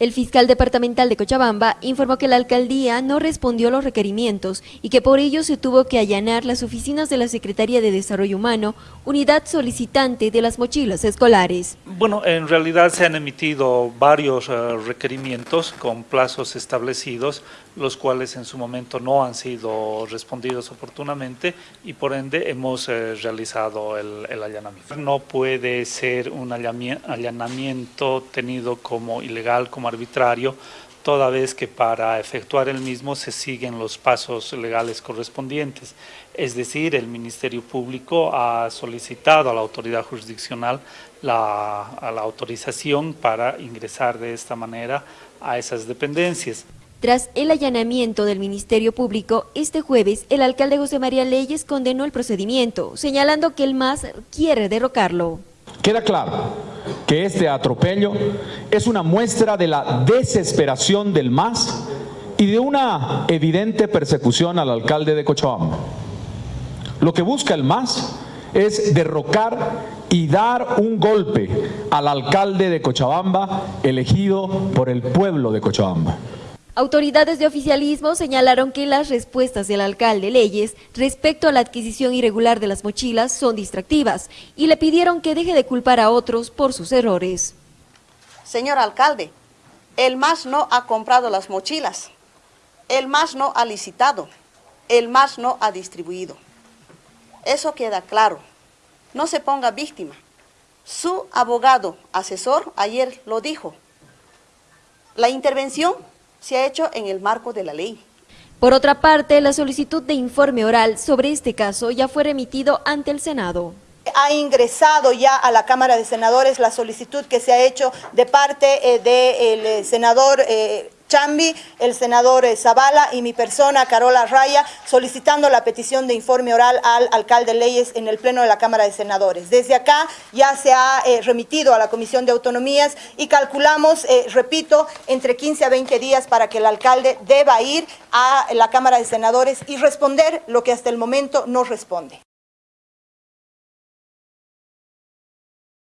El fiscal departamental de Cochabamba informó que la alcaldía no respondió a los requerimientos y que por ello se tuvo que allanar las oficinas de la Secretaría de Desarrollo Humano, unidad solicitante de las mochilas escolares. Bueno, en realidad se han emitido varios eh, requerimientos con plazos establecidos, los cuales en su momento no han sido respondidos oportunamente y por ende hemos eh, realizado el, allanamiento. No puede ser un allanamiento tenido como ilegal, como arbitrario, toda vez que para efectuar el mismo se siguen los pasos legales correspondientes. Es decir, el Ministerio Público ha solicitado a la autoridad jurisdiccional la, a la autorización para ingresar de esta manera a esas dependencias. Tras el allanamiento del Ministerio Público, este jueves el alcalde José María Leyes condenó el procedimiento, señalando que el MAS quiere derrocarlo. Queda claro que este atropello es una muestra de la desesperación del MAS y de una evidente persecución al alcalde de Cochabamba. Lo que busca el MAS es derrocar y dar un golpe al alcalde de Cochabamba elegido por el pueblo de Cochabamba. Autoridades de oficialismo señalaron que las respuestas del alcalde Leyes respecto a la adquisición irregular de las mochilas son distractivas y le pidieron que deje de culpar a otros por sus errores. Señor alcalde, el MAS no ha comprado las mochilas, el MAS no ha licitado, el MAS no ha distribuido. Eso queda claro. No se ponga víctima. Su abogado asesor ayer lo dijo. La intervención se ha hecho en el marco de la ley. Por otra parte, la solicitud de informe oral sobre este caso ya fue remitido ante el Senado. Ha ingresado ya a la Cámara de Senadores la solicitud que se ha hecho de parte eh, del eh, senador eh, Chambi, el senador eh, Zavala y mi persona, Carola Raya, solicitando la petición de informe oral al alcalde Leyes en el Pleno de la Cámara de Senadores. Desde acá ya se ha eh, remitido a la Comisión de Autonomías y calculamos, eh, repito, entre 15 a 20 días para que el alcalde deba ir a la Cámara de Senadores y responder lo que hasta el momento no responde.